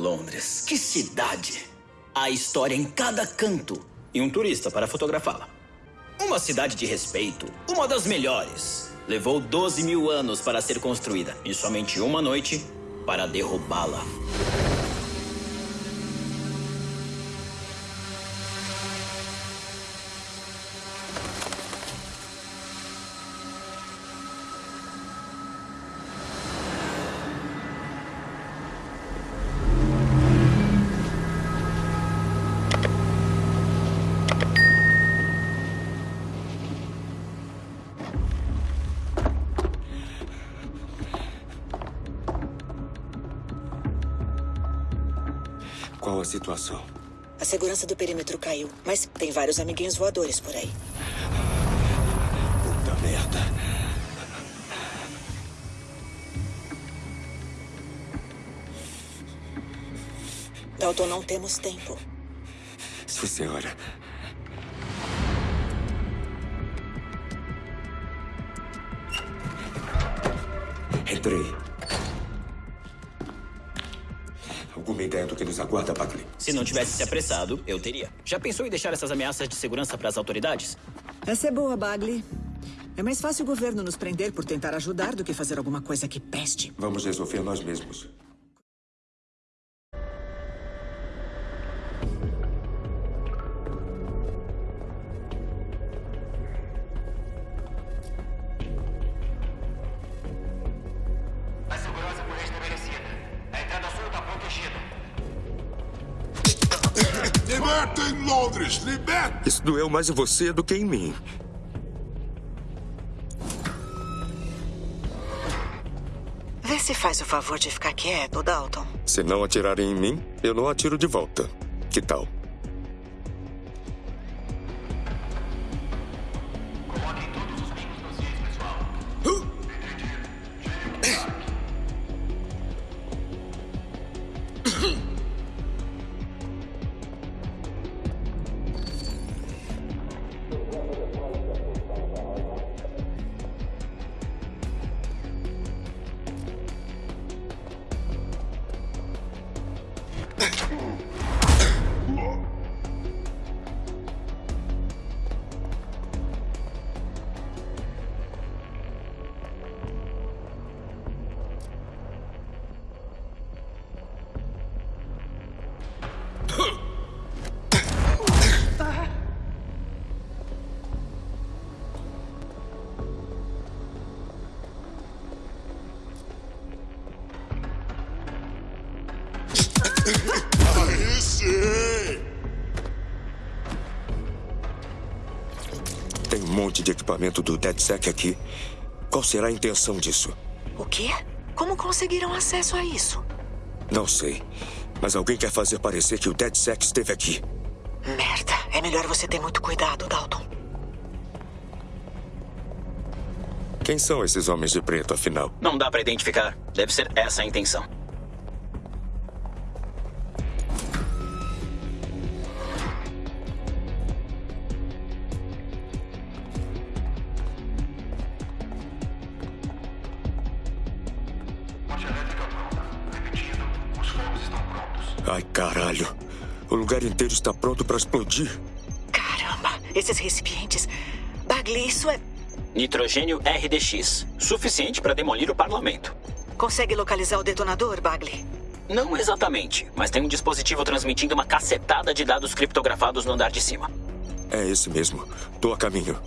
Londres, que cidade! Há história em cada canto e um turista para fotografá-la. Uma cidade de respeito, uma das melhores. Levou 12 mil anos para ser construída e somente uma noite para derrubá-la. Qual a situação? A segurança do perímetro caiu, mas tem vários amiguinhos voadores por aí. Puta merda. Dalton, não temos tempo. Sim, senhora. Entrei. Alguma ideia do que nos aguarda, Buckley? Se não tivesse se apressado, eu teria. Já pensou em deixar essas ameaças de segurança para as autoridades? Essa é boa, Bagley. É mais fácil o governo nos prender por tentar ajudar do que fazer alguma coisa que peste. Vamos resolver nós mesmos. Libertem Londres! Libertem! Isso doeu mais em você do que em mim. Vê se faz o favor de ficar quieto, Dalton. Se não atirarem em mim, eu não atiro de volta. Que tal? Aí sim! Tem um monte de equipamento do DedSec aqui. Qual será a intenção disso? O quê? Como conseguiram acesso a isso? Não sei. Mas alguém quer fazer parecer que o DedSec esteve aqui. Merda. É melhor você ter muito cuidado, Dalton. Quem são esses homens de preto, afinal? Não dá para identificar. Deve ser essa a intenção. Está pronto para explodir. Caramba, esses recipientes. Bagley, isso é. Nitrogênio RDX. Suficiente para demolir o parlamento. Consegue localizar o detonador, Bagley? Não exatamente, mas tem um dispositivo transmitindo uma cacetada de dados criptografados no andar de cima. É esse mesmo. Tô a caminho.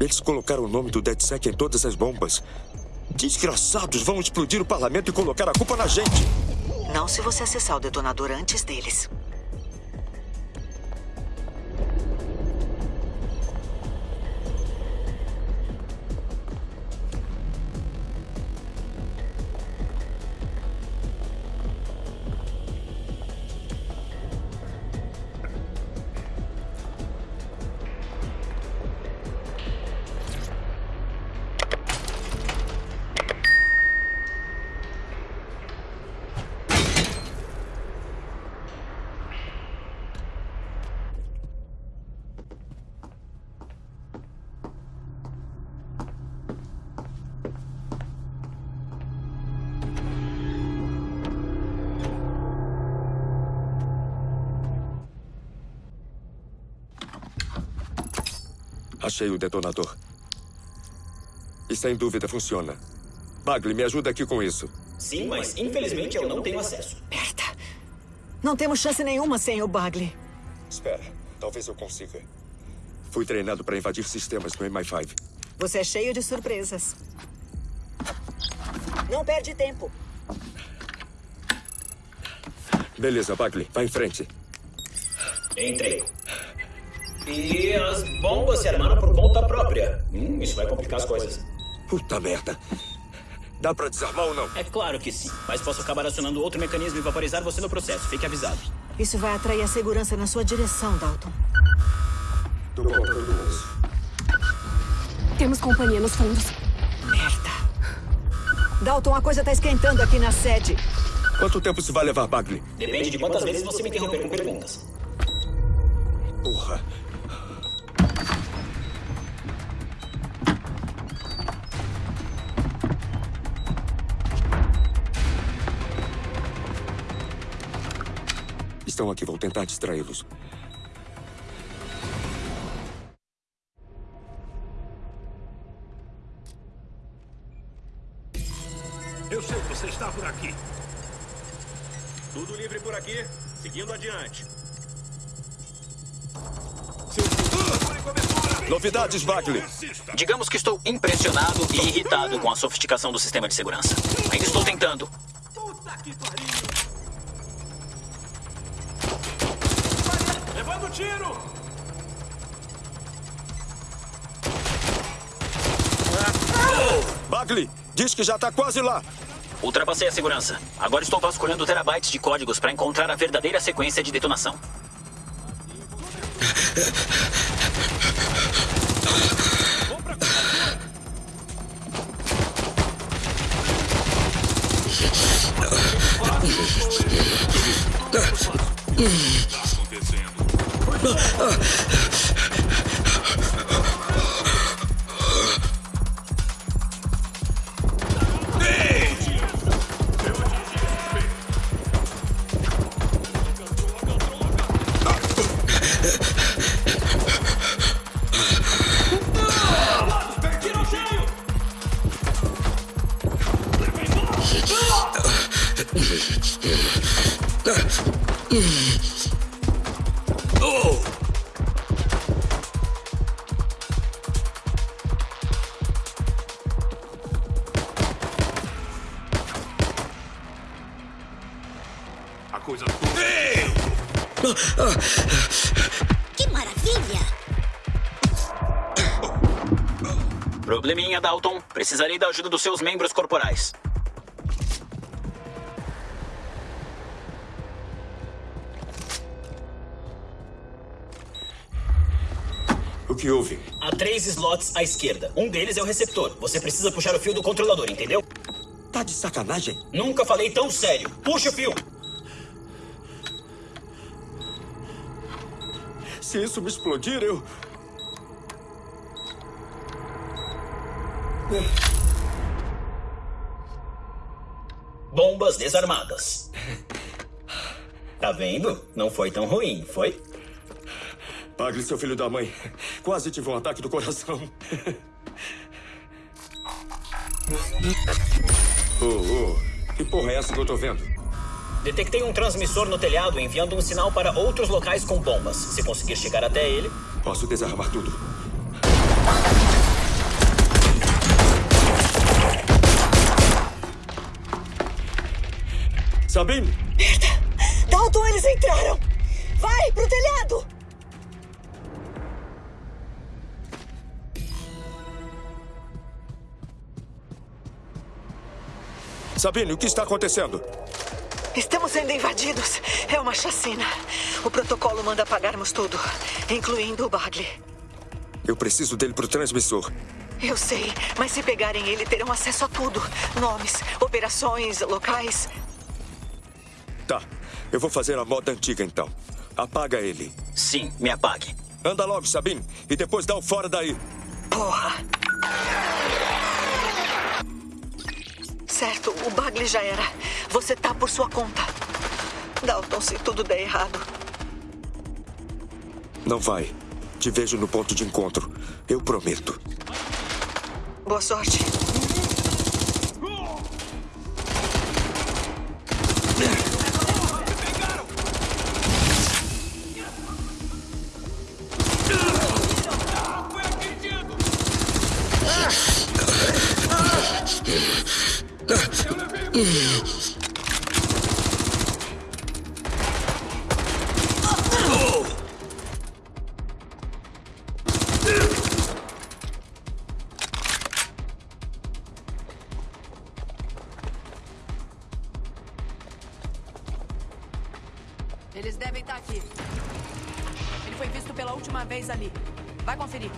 Eles colocaram o nome do DedSec em todas as bombas. Desgraçados vão explodir o parlamento e colocar a culpa na gente. Não se você acessar o detonador antes deles. Achei o detonador. E sem dúvida funciona. Bagley, me ajuda aqui com isso. Sim, mas infelizmente eu não tenho acesso. Merda. Não temos chance nenhuma sem o Bagley. Espera, talvez eu consiga. Fui treinado para invadir sistemas no MI5. Você é cheio de surpresas. Não perde tempo. Beleza, Bagley, vai em frente. Entrei. E as bombas se armaram por conta própria. Hum, isso vai complicar as coisas. Puta merda. Dá pra desarmar ou não? É claro que sim, mas posso acabar acionando outro mecanismo e vaporizar você no processo. Fique avisado. Isso vai atrair a segurança na sua direção, Dalton. Tô contando isso. Temos companhia nos fundos. Merda. Dalton, a coisa tá esquentando aqui na sede. Quanto tempo se vai levar, Bagley? Depende de quantas vezes você me interromper com perguntas. Porra. Estão aqui, vou tentar distraí-los. Eu sei que você está por aqui. Tudo livre por aqui, seguindo adiante. Novidades, Bagley. Digamos que estou impressionado e irritado com a sofisticação do sistema de segurança. Ainda estou tentando. Puta que pariu! Bagley, diz que já tá quase lá. Ultrapassei a segurança. Agora estou vasculhando terabytes de códigos para encontrar a verdadeira sequência de detonação. A Que maravilha! Probleminha, Dalton. Precisarei da ajuda dos seus membros corporais. O que houve? Há três slots à esquerda. Um deles é o receptor. Você precisa puxar o fio do controlador, entendeu? Tá de sacanagem? Nunca falei tão sério. Puxa o fio. Se isso me explodir, eu. Bombas desarmadas. Tá vendo? Não foi tão ruim, foi? Bagley, seu filho da mãe. Quase tive um ataque do coração. oh, oh. Que porra é essa que eu tô vendo? Detectei um transmissor no telhado enviando um sinal para outros locais com bombas. Se conseguir chegar até ele, Posso desarmar tudo. Sabine! Merda! Dalton, eles entraram! Vai, pro telhado! Sabine, o que está acontecendo? Estamos sendo invadidos. É uma chacina. O protocolo manda apagarmos tudo, incluindo o Bagley. Eu preciso dele pro transmissor. Eu sei, mas se pegarem ele, terão acesso a tudo: nomes, operações, locais. Tá, eu vou fazer a moda antiga então. Apaga ele. Sim, me apague. Anda logo, Sabine, e depois dá o fora daí. Porra! Certo, o Bagley já era. Você tá por sua conta. Dalton, se tudo der errado. Não vai. Te vejo no ponto de encontro. Eu prometo. Boa sorte. Eles devem estar aqui. Ele foi visto pela última vez ali. Vai conferir.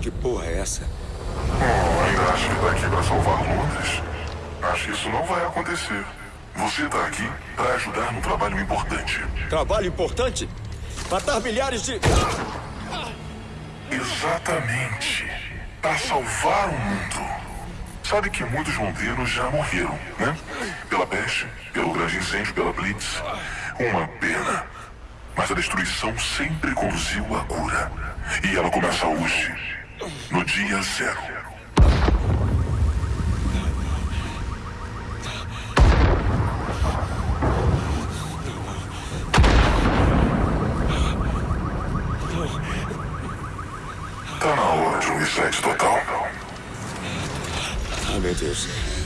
Que porra é essa? Oh, ainda acha que tá aqui pra salvar Londres? Acho que isso não vai acontecer. Você tá aqui pra ajudar num trabalho importante. Trabalho importante? Matar milhares de. Exatamente. Pra salvar o mundo. Sabe que muitos londrinos já morreram, né? Pela peste, pelo grande incêndio, pela blitz. Uma pena. Mas a destruição sempre conduziu à cura. E ela começa hoje, no dia zero. Tá na hora de um reset total. Ah, meu Deus.